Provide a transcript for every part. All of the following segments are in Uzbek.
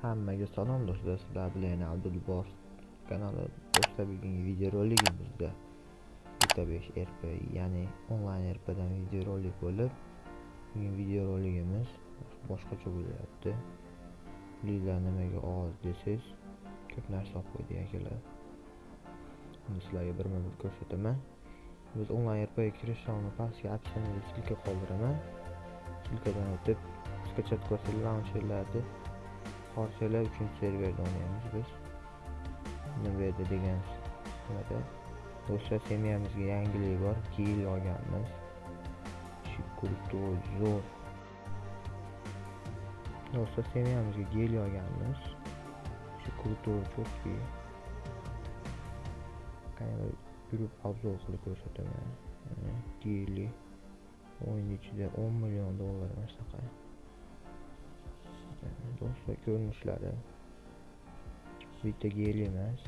Hammaga salom do'stlar, sizlar bilan Abdulbor kanali do'stlar bugungi videoroligimizda bitta 5 RP ya'ni onlayn RPdan videorolik bo'lib, bugun videoroligimiz boshqacha bo'lyapti. Pulinglar nimaga oz desangiz, ko'p narsa olib qo'ydi akalar. Uni sizlarga birma-bir ko'rsataman. Biz onlayn RPga kirish soni pastga opsiyaga ссылка qoldiraman. Ссылкаdan o'tib, skachat qilsangiz launcherlarni Parçalar 3 serverda o'ynaymiz biz. Nima degan nimada do'stlar semiyamizga yangilik bor. Gil olganmiz. Krutoy zo'r. Do'stlar semiyamizga gel olganmiz. Shu krutoy cho'tki. Qani yurib obzor qilib ko'rsataman. Geli o'yin ichida 10 million dollar masaqa. do'stlar ko'rinishlari. Bitta gel emas.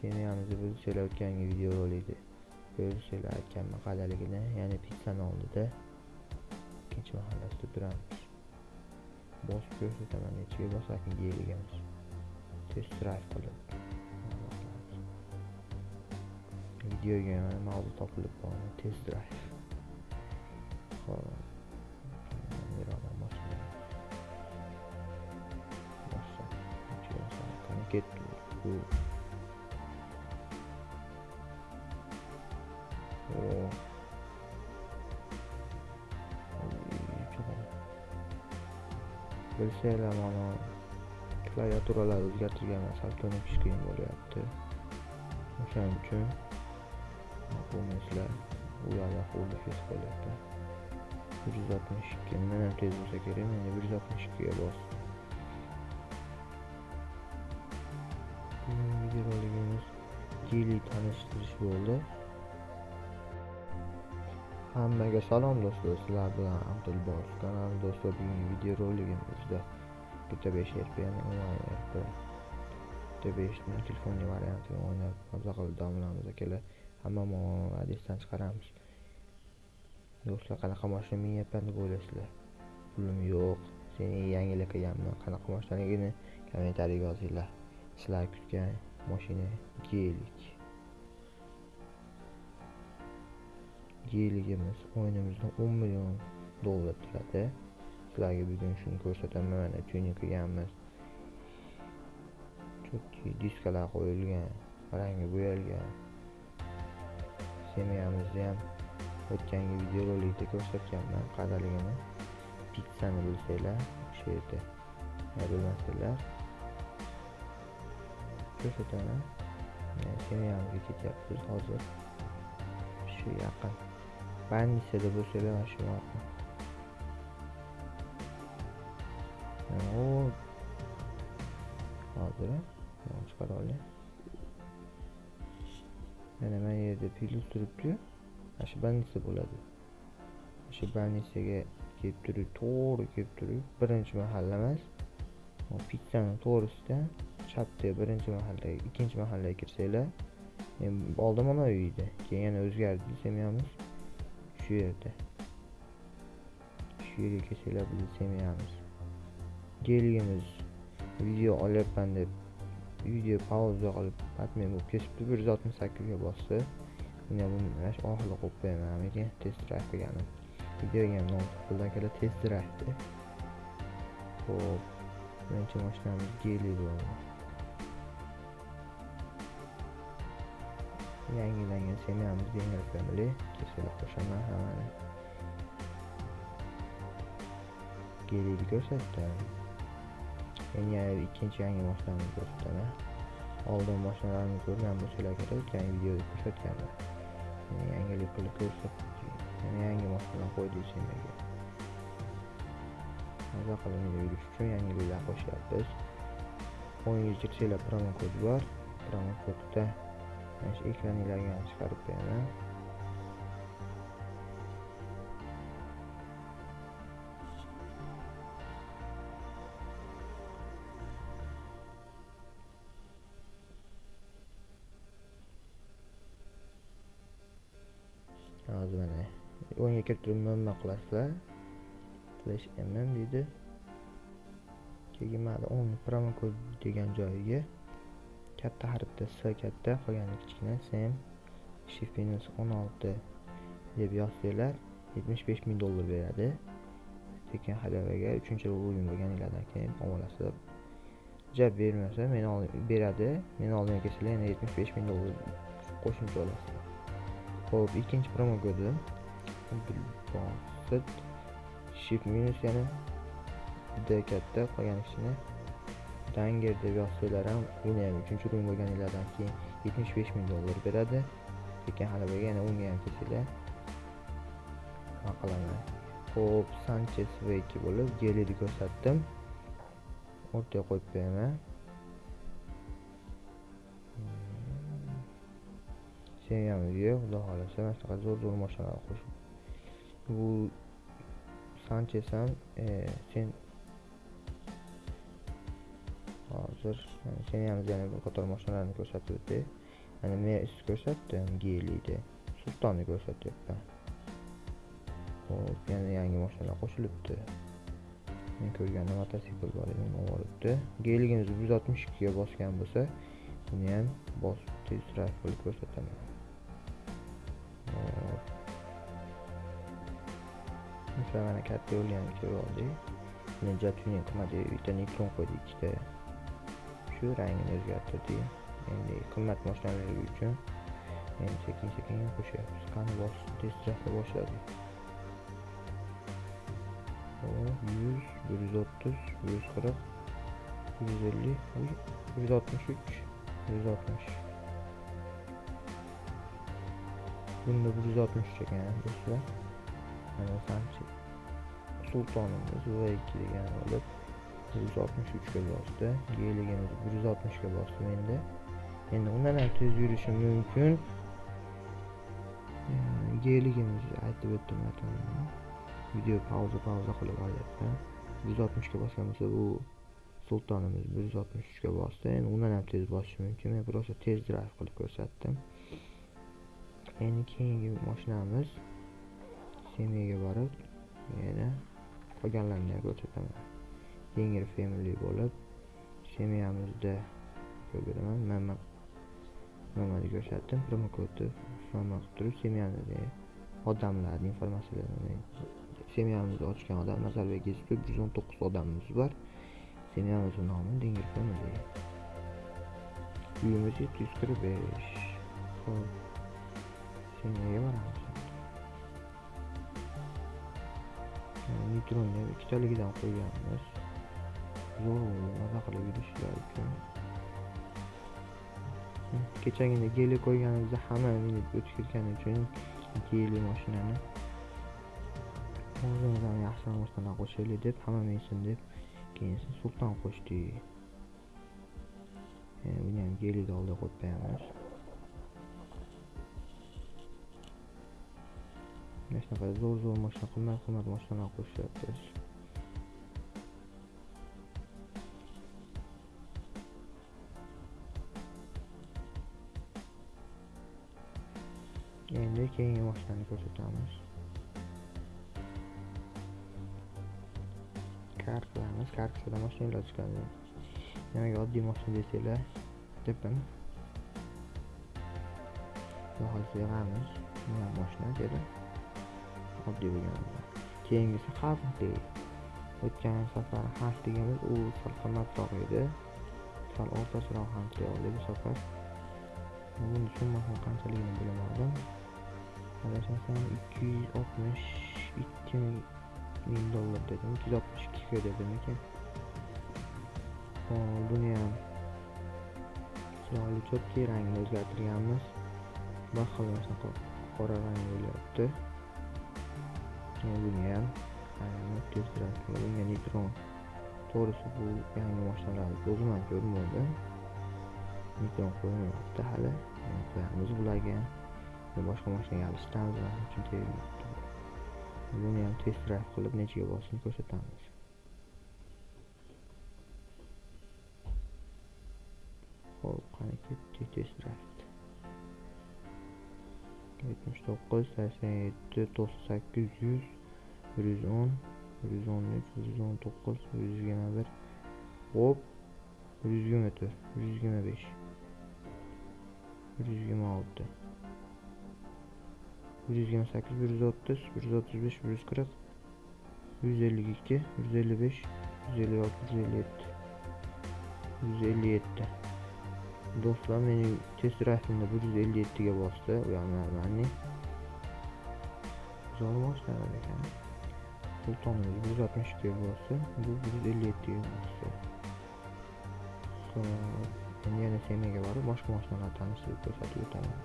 Semiyamizni biz o'tgangi videorolikni ko'rishinglar aytganman qandaligini ya'ni pizzani oldida. Ikkinchi mahallasida turamiz. Bosib ko'rsataman nechiga bosakin egamiz. Test drive qilib. Videoga mavzu topilib qoldi test drive. Ketdi bu bilsanglar mana klaviaturalar o'zgartirgan sal ko'nikish qiyin bo'lyapti o'shaning uchun bo'lmaysizlar u yoqda xuddi fes bo'lyapti bir yuz oltmish ikki mendan tez bo'lsa kerak menda bir yuz oltmish ikkiga bosdim tashkiliy tanishtirish bo'ldi hammaga salom do'stlar sizlar bilan abdulbor kanali do'stlar bugungi videoroligimizda bitta 5 rpni onlayn rp bitta 5 telefonni variantini o'ynab maza qilib dam olamiz akalar hamma adresdan chiqaramiz. Do'stlar qanaqa mashina minyapman deb o'ylaysizlar pulim yo'q seni yangilik qilganman qanaqa mashinaligini kommentariyga yozinglar. Sizlar kutgan mashina gelik. Geligimiz o'yinimizda 10 million dollar turadi. Sizlarga bugun shuni ko'rsataman. Mana tuning qilganmiz chunki diskalar qo'yilgan rangi bo'yalgan. Semiyamizni ham o'tgangi videorolikda ko'rsatganman. Qadaligini pitsani bilsanglar o'sha yerda bilmasanglar ko'rsataman semiyamizga ketyapmiz hozir. Shu yaqin bandisada bo'lsanglar mana shu yaqin hozir chiqara olay. Mana mana yerda plyus turibdi mana shu больница bo'ladi. Shu bandisaga kelib turib to'g'ri kelib turib birinchi mahalla emas. Pizzani to'g'risida chapda birinchi mahallaga ikkinchi mahallaga kirsanglar oldin mana uydi keyin yana o'zgardi semiyamiz shu yerda. Shu yerga kirsanglar bizni semiyamiz geligimiz video olyapman deb video pauza qilib batmen bo'lib ketibdi. Bir yuz oltmish sakkizga bosdi. Men buni mana shu oxirida qo'yib qo'yaman lekin test drive qilganim videoga ham nom chiqdi akalar test drive ho'p birinchi mashinamiz geli bo'ldi yangilangan semiyamiz yengil family kesilib qo'shaman hammani geliyni ko'rsatdim endi ikkinchi yangi mashinamni ko'rsataman oldin mashinalarni ko'rgan bo'lsanglar kerak o'tgan videoda ko'rsatganman yangilik qilib ko'rsatdim yangi mashinani qo'ydik semiyaga maza qilib yurish uchun yangiliklar qo'shyapmiz o'n yuz yigirma promo kod bor promo kodda mana shu ekraninglarga ham chiqarib beraman hozir mana o'yinga kirib turib mm qilasizlar slash mm deydi. Keyin mana o'n promokod degan joyiga katta harfda s katta qolgani kichkina sem shift minus o'n olti deb yozsanglar yetmish besh ming dollar beradi. Tekin hadavaga uchinchi o'yin bo'lganinglardan keyin olasizlar jab bermasa meni beradi. Meni oldimga kelsanglar yana yetmish besh ming dollar qo'shimcha olasizlar. Ho'p ikkinchi promo kodim shift minus yana juda katta qolgan ishini danger deb yozsanglar ham uni ham uchinchi o'yin bo'lganinglardan keyin yetmish besh ming dollar beradi. Lekin g'alabaga yana o'nga ham kelsanglar nima qilaman? Ho'p sanchez v ikki bo'lib gelini ko'rsatdim. O'rtaga qo'yib qo'yaman. Hmm. Sen semyamizga xudo xohlasa mana shunaqa zo'r zo'r mashinalar qo'shib. Bu sanchez ham e, sen hozir semyamiz yana bir qator mashinalarni ko'rsatib o'tay mana men ko'rsatdim gelida sultonni ko'rsatyapman hop yana yangi mashinalar qo'shilibdi men ko'rganda mototsikl bor edi uni olibdi geligimiz yuz oltmish ikkiga bosgan bo'lsa buni ham bosib tez qilib ko'rsataman mana katta yo'lni ham ko'rib oldik buni ja tuning bitta nitron qo'ydik ikkita shu rangini o'zgartirdik endi qimmat mashinalar uchun endi sekin sekin qo'shyapmiz qani bos tezroq drive boshladik yuz bir yuz o'ttiz bir yuz qirq bir yuz ellik bir yuz oltmish uch bir yuz oltmish bunda bir yuz oltmish uch ekan do'stlar sultonimiz va ikki degan olib bir yuz oltmish uchga bosdi. Geligimiz bir yuz oltmishga bosdim endi endi undan ham tez yurishi mumkin. Geligimiz aytib o'tdim video pauza pauza qilib olyapman bir yuz oltmishga bosgan bo'lsa bu sultonimiz bir yuz oltmish uchga bosdi. Endi undan ham tez bosishi mumkin. Men просто tez drive qilib ko'rsatdim. Endi keyingi mashinamiz semyaga borib yana qolganlarini ko'rsataman. Yengil family bo'lib semyamizda ko'rdiraman mana mamani ko'rsatdim. Promokodi qilib turib semyani odamlarni informatsiyalarini semyamizni ochgan odam nazarbek yusupov yuz o'n to'qqiz odamimiz bor. Semyamizni nomi dengir family. Uyimiz yetti yuz qirq besh. Ho'p semyaga boramiz. Neytronni ikkitaligidan qo'yganmiz. Zo'r maza qilib yurishlar uchun kechagina geli qo'yganimizda hamma minib o'tib ketgani uchun geli mashinani o'zimizdan yaxshiroq mashina qo'shaylik deb hamma minsin deb keyin sulton qo'shdik e, buni ham gelini oldiga qo'yib qo'yamiz mana shunaqa zo'r zo'r mashina qimmat qimmat mashinalar qo'shyapti endi keyingi mashinani ko'rsatamiz kar qilamiz kar qilsada mashinalar chiqadi nimaga oddiy mashina desanglar tepin hozir xohlasa yig'amiz mashina dedi oddiy bo'lgan. Keyingisi xavfli o'tgan safar xavfligimiz u sal qimmatroq edi. Sal o'rtacharoq ham oldik bu safar buni summasini qanchaligini bilmadim adashmasam ikki yuz oltmish ikki ming dollar dedim ikki yuz oltmish ikkiga dedim ekan buni ham chiroyli cho'tki rangini o'zgartirganmiz. Bir xil qora rang bo'lyapti. Buni ham tezroq bunga nitron to'g'risi bu yangi mashinalarni o'zim ham ko'rmadim nitron qo'yilmayapti hali qo'yamiz bularga boshqa mashinaga alishtiramiz uchun buni ham test drive qilib nechaga bosishini ko'rsatamiz ho'p qani ketdik test drive yetmish to'qqiz sakson yetti to'qson sakkiz yuz bir yuz o'n bir yuz o'n uch bir yuz o'n to'qqiz bir yuz yigirma bir. Hop bir yuz yigirma to'rt bir yuz yigirma besh. Bir yuz yigirma olti. Bir yuz yigirma sakkiz bir yuz o'ttiz bir yuz o'ttiz besh bir yuz qirq. Yuz ellik ikki yuz ellik besh yuz ellik olti yuz ellik yetti. Yuz ellik yetti. Do'stlar mening test raytimda bir yuz ellik yettiga bosdi. Zo'r boshlanar ekan sultonimiz bir yuz oltmish bu bir yuz ellik yettiga yana semaga borib boshqa mashinalarni tanishtirib ko'rsatib o'taman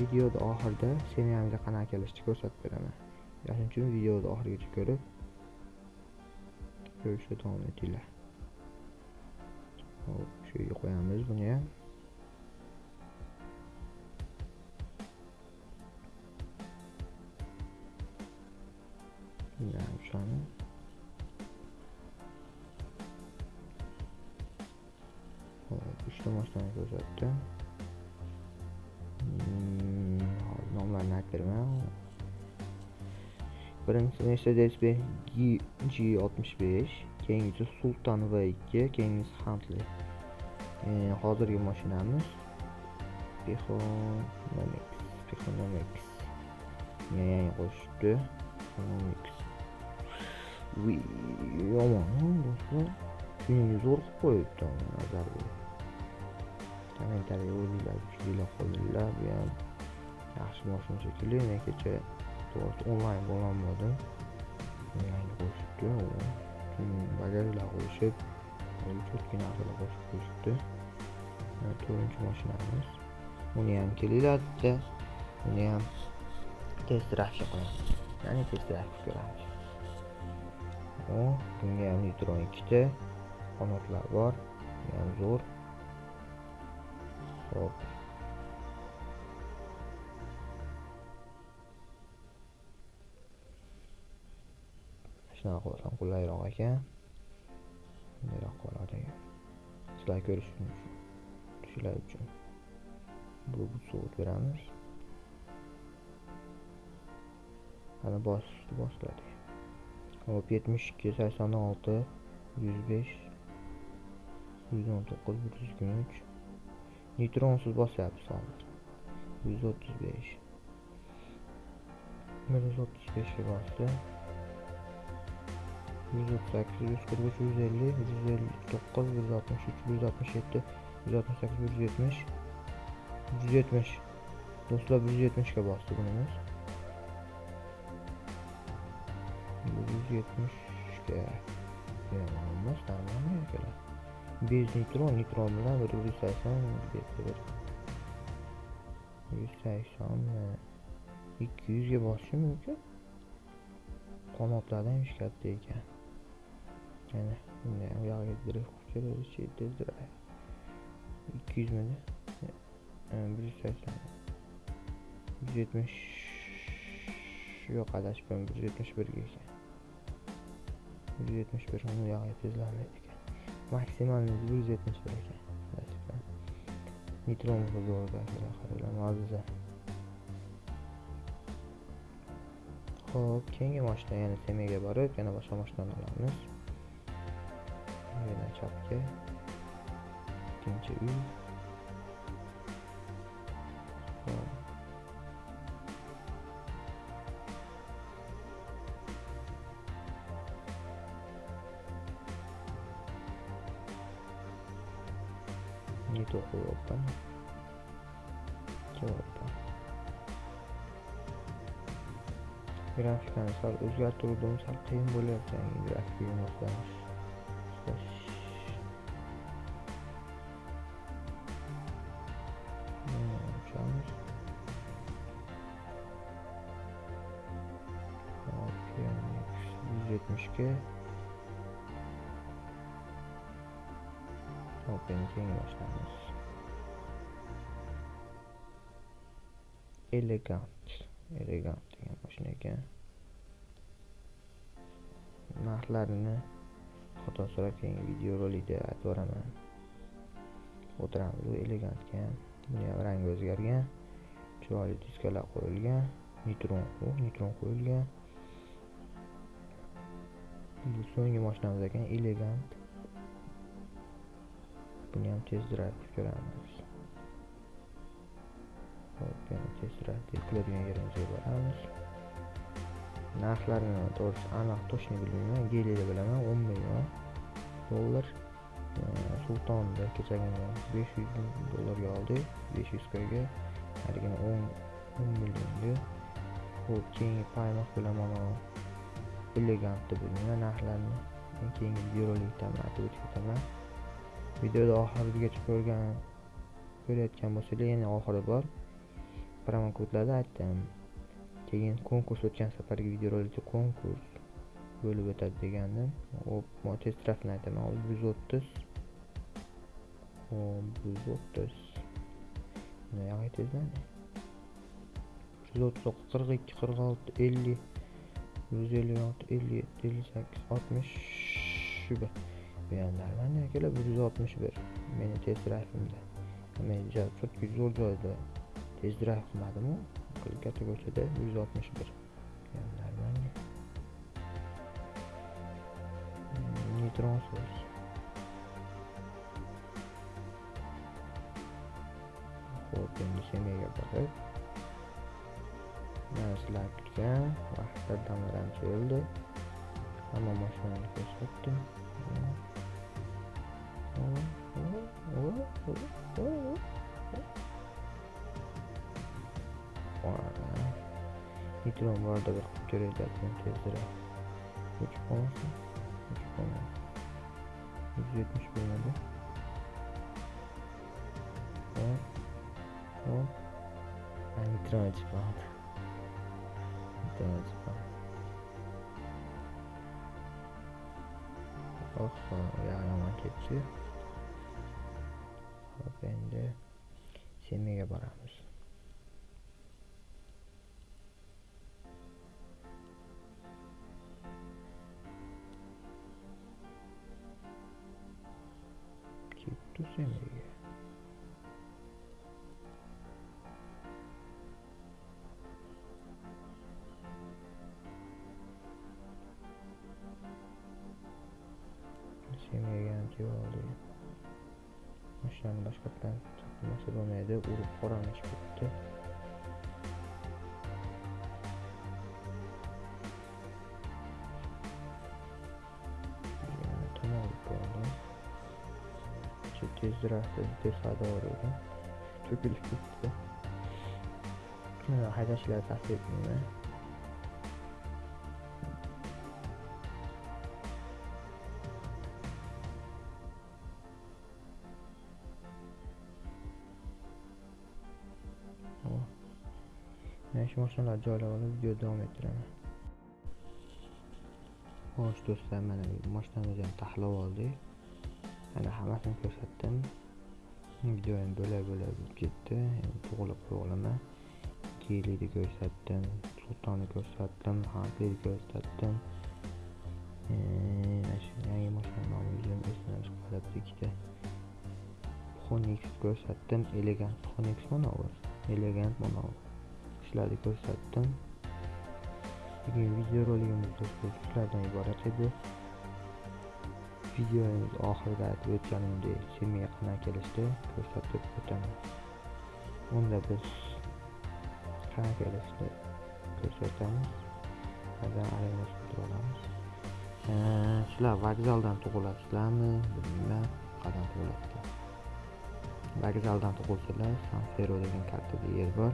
videoda oxirida semenamizga qanaqa kelishni ko'rsatib beraman shuning uchun videoni oxirigacha ko'rib ko'rishda davom etinglar hop shu yerga qo'yamiz buni ham shuni hop uchta mashinani ko'rsatdi nomlarini aytib beraman birinchisi mercedes benz g oltmish besh keyingisi sultan v ikki keyingisi huntley. Hozirgi mashinamiz Pixonomics Pixonomics yangi qo'shibdi Pixonomics yomon do'stlar shuningga zo'r qilib qo'yibdi nazar kommentariya o'zinglar kuchlilar qo'yinglar bu ham yaxshi mashina shekilli men kecha to'g'risi onlayn bo'lolmadim yangi qo'shibdi bajariylar qo'shib четкий narsalar qo'shib qo'yishibdi to'rtinchi mashinamiz uni ham kelinglar bitta uni ham test drivega qo'yamiz ya'ni test drive ko'ramiz bunga ham neytron ikkita qanotlar bor. Ham zo'r. Ho'p shunaqa qilsam qulayroq ekan. Bundayroq qoladi sizlar ko'rish Sizlar uchun bu sovut beramiz. Ana bos bosiladi Hop 72, 86, 105, 119, 123. Nitronsuz bas yapısı alır. 135. 135'i bastı. 138, 145, 150, 159, 163, 167, 168, 170, 170. Dostlar 170 bastı bunumuz. Yetmishga emas normalniy akalar bez nitron nitron bilan bir yuz sakson bir yuz sakson e, ikki yuzga bosishi mumkin. Qanotlardan ish katta ekan. Yana bunda ham yog'iga drift qilib keladi ikki yuz midi e, e, bir yuz sakson. Yuz yetmish yo'q adashibman bir yuz yetmish birga ekan. Yuz yetmish bir uni yog'iga tezlanmaydi ekan maksimal bir yuz yetmish bir ekan nitron zo'rda qaranglar Xo'p, keyingi mashina yana semaga borib, yana boshqa mashinani olamiz. Yana chapga. Ikkinchi uy. Grafikani sal o'zgartiruvdim sal qiyin bo'lyapti yangi grafikaga moslanish yuz yetmishga hop endi keyingi boshlaymiz elegant elegant ekan. Narxlarini xudo so'rab keyingi videorolikda aytib boraman. O'tiramiz bu elegant ekan buni ham rangi o'zgargan. Chiroyli diskalar qo'yilgan. Nitron nitron qo'yilgan. Bu so'nggi mashinamiz ekan elegant. Buni ham tez drive qilib ko'ramiz. Hop yana test drive deb qiladigan yerimizga boramiz. Narxlarini to'g'risi aniq точно bilmayman gelida bilaman o'n million dollar e, sultonda kechagina besh yuz ming dollarga oldik besh yuz kga haligini o'n o'n millionga. Ho'p keyingi paymoq bilaman elegantni bilmayman narxlarini keyingi videolikda aytib o'tib ketaman videoda oxirigacha ko'rgan ko'rayotgan bo'lsanglar yana oxiri bor. Promokodlarni aytdim. Keyin konkurs o'tgan safargi videorolikda konkurs bo'lib o'tadi degandim. Hop test drive'ni aytaman. Hop yuz o'ttiz hop yuz o'ttiz bunaqa tezlandi yuz o'ttiz qirq ikki qirq olti ellik. Yuz ellik olti ellik yetti ellik sakkiz oltmish. Bir. Bu yanlarman akalar bir yuz oltmish bir. Meni test drayvimda men четкий zo'r joyda test drive qilmadimu katta ko'chada bir yuz oltmish bir nормальный neytronsiz ho'p endi semiyaga borib mana sizlar kutgan vaqtda damlarimiz o'ldi hamma mashinani ko'rsatdim Oh, oh, oh, oh, oh. Ko'rayotgan tezroq o'chib qolmasin o'chib qolmadi yuz yetmish bo'lmadi hop hop nitron o'chib qoldi nitron o'chib qoldi oho yomon ketdi hop endi semiyaga boramiz ketdi semiyaga semiyaga ham kelib oldik mashinani boshqatdan chaqirmasa bo'lmaydi urib qoramish ketdi tezroq besado edim to'kilib ketdi haydashlar ta'sir etmayman mana shu mashinalarni joylab olib video davom ettiraman xo'sh do'stlar mana mashinamizni ham taxlab oldik mana hammasini ko'rsatdim. Video endi bo'lak bo'lak bo'lib ketdi. Endi to'g'irlab qo'ya olaman ko'rsatdim sultonni ko'rsatdim hanklini ko'rsatdim. Mana shu yangi mashina nomini esimdan chiqib qolyapti ikkita Phoenix ko'rsatdim. Elegant Phoenix mana elegant mana bu shularni ko'rsatdim bugungi videorolikimiz do'stlar shulardan iborat edi. Videomiz oxirida aytib o'tganimdek semiya qanday kelishdi ko'rsatib o'taman. Unda biz qanday kelishdi ko'rsatamiz? Ba'zan aralashtirib olamiz? Sizlar vokzaldan tug'ilasizlarmi? Bilmayman qayerdan tug'ilasizlar. Vokzaldan tug'ilsalar san fero degan kattada yer bor.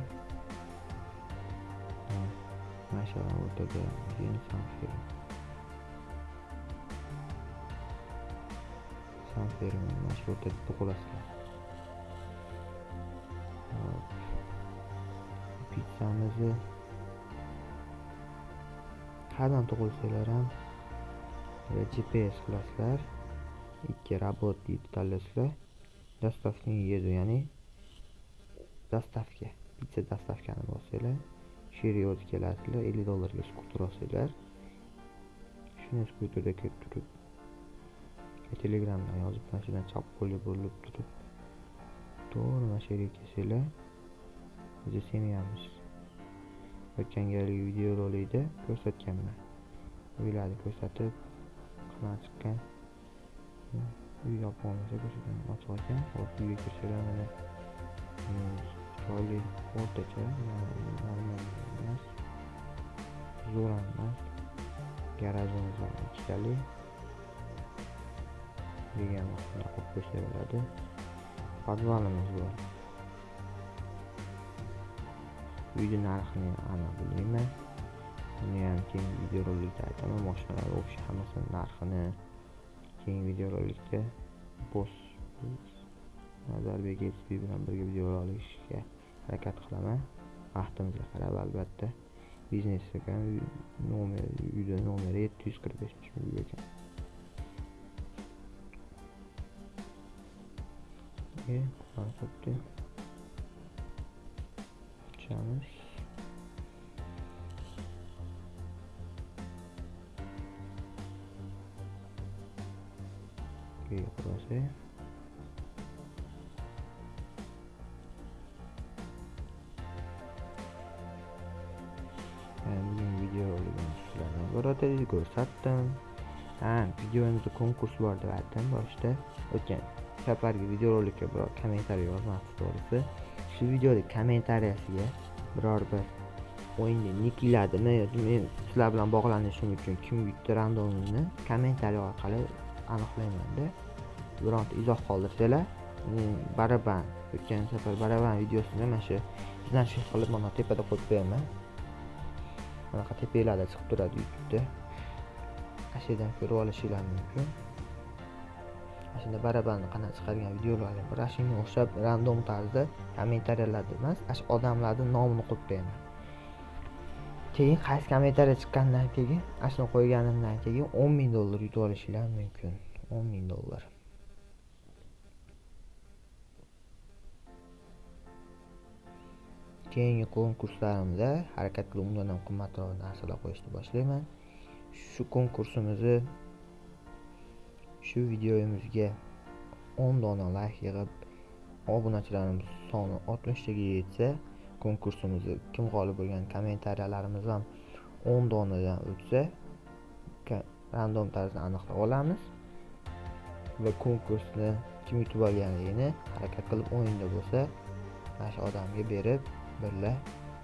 Maşallah o'rtada yeni san fero san fero mana shu o'rtada tug'ilasizlar pizzamizni qayerdan tug'ilsanglar ham gps qilasizlar ikki rabot deydi tanlaysizlar dostavkani yedu ya'ni dostavka pizza dostavkani bossanglar shu yerga yozib kelasizlar ellik dollarga skuter olsanglar shuni skuterda kelib turib telegramdan yozib mana chap qo'lga burilib turib to'g'ri mana shu yerga kelsanglar o'zi semyamiz o'tgan galgi videorolikda ko'rsatganman. Uylarni ko'rsatib narxidan chiqqan? Uy yopmoqchi ko'chadan ochiq ekan hop uyga kirsanglar mana chiroyli o'rtacha normal emas zo'r ham emas garajimiz ham ikkitali degan qilib qo'ysa bo'ladi podvalimiz bor uyni narxini aniq bilmayman uni ham keyingi videorolikda aytaman moshinalar общий hammasini narxini keyingi videorolikda boss nazarbek sb bilan birga video olishga harakat qilaman vaqtimizga qarab albatta biznes ekan nomer uyda nomeri yetti yuz qirq beshinchi uy ekan. Xuddi ochamiz xulosa bugun videoligimiz sizlarga iborat edi ko'rsatdim ha videomizda konkurs bor deb aytdim boshida o'tgan safargi videorolikka biror kommentariy yozmasdi to'g'risi. Shu videoni kommentariyasiga biror bir o'yinni yoki men sizlar bilan bog'lanishim uchun kim yutdi randomini kommentariy orqali aniqlaymanda bironta izoh qoldirsanglar men baraban o'tgan safar baraban videosini mana shu izlanish qilib mana tepada qo'yib qo'yaman. Bunaqa tepanglarda chiqib turadi youtubeda. Ana shu yerdan ko'rib olishinglar mumkin. Shunda barabanni qanaqa chiqargan videolarga bir shunga o'xshab random tarzda kommentariyalarda emas ana shu odamlarni nomini qo'yib qo'yaman. Keyin qaysi kommentariya chiqqandan keyin ana shuni qo'yganimdan keyin o'n ming dollar yutib olishinglar mumkin. o'n ming dollar. Keyingi konkurslarimda harakat qilib undan ham qimmatroq narsalar qo'yishni boshlayman. Shu konkursimizni shu videomizga 10 dona layk yig'ib obunachilarimiz soni 60 taga yetsa konkursimizni kim g'olib bo'lgan kommentariyalarimiz ham 10 donadan o'tsa random tarzda aniqlab olamiz va konkursni kim yutib olganligini harakat qilib o'yinda bo'lsa mana shu odamga berib birga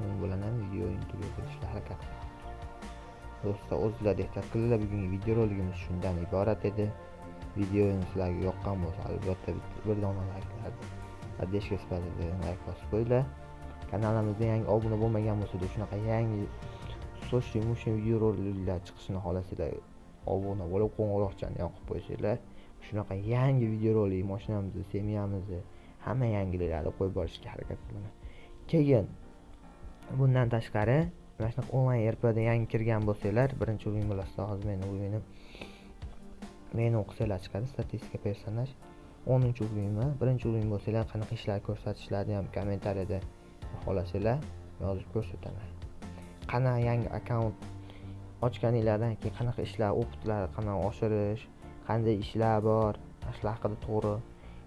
u bilan ham video intervyu harakat qilamiz. Do'stlar o'zinglar ehtiyot qilinglar bugungi videorolikimiz shundan iborat edi. Videoni sizlarga yoqqan bo'lsa albatta bir dona layklarni поддержка sifatida layk bosib qo'yinglar. Kanalimizda yangi obuna bo'lmagan bo'lsada shunaqa yangi sochli mushli videoroliklar chiqishini xohlasanglar obuna bo'lib qo'ng'iroqchani yoqib qo'ysanglar shunaqa yangi videorolik mashinamizni semyamizni hamma yangiliklarni qo'yib borishga harakat qilaman. Keyin bundan tashqari mana shunaqa onlayn rpda yangi kirgan bo'lsanglar birinchi o'yin bo'lasizlar hozir meni o'yinim meni o'qisanglar chiqadi statistika personaj o'ninchi o'yinman birinchi o'yin bo'lsanglar qanaqa ishlar ko'rsatishlarini ham kommentariyada xohlasanglar yozib ko'rsataman. Qanaqa yangi akkaunt ochganinglardan keyin qanaqa ishlar optlar qanaqa oshirish qanday ishlar bor shular haqida to'g'ri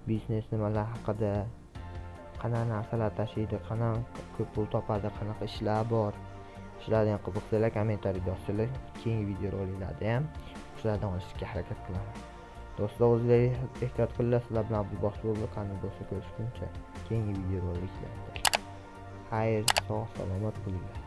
biznes nimalar haqida qanaqa narsalar tashiydi qanaqa ko'p pul topadi qanaqa ishlar bor shularni ham qiziqsanglar kommentariyada yozsanglar keyingi videoroliklarda ham shulardan olishga harakat qilaman do'stlar o'zinglarga ehtiyot qilinglar sizlar bilan abdulbox bo'ldi qani do'stlar ko'rishguncha keyingi videoroliklarda xayr sog' salomat bo'linglar.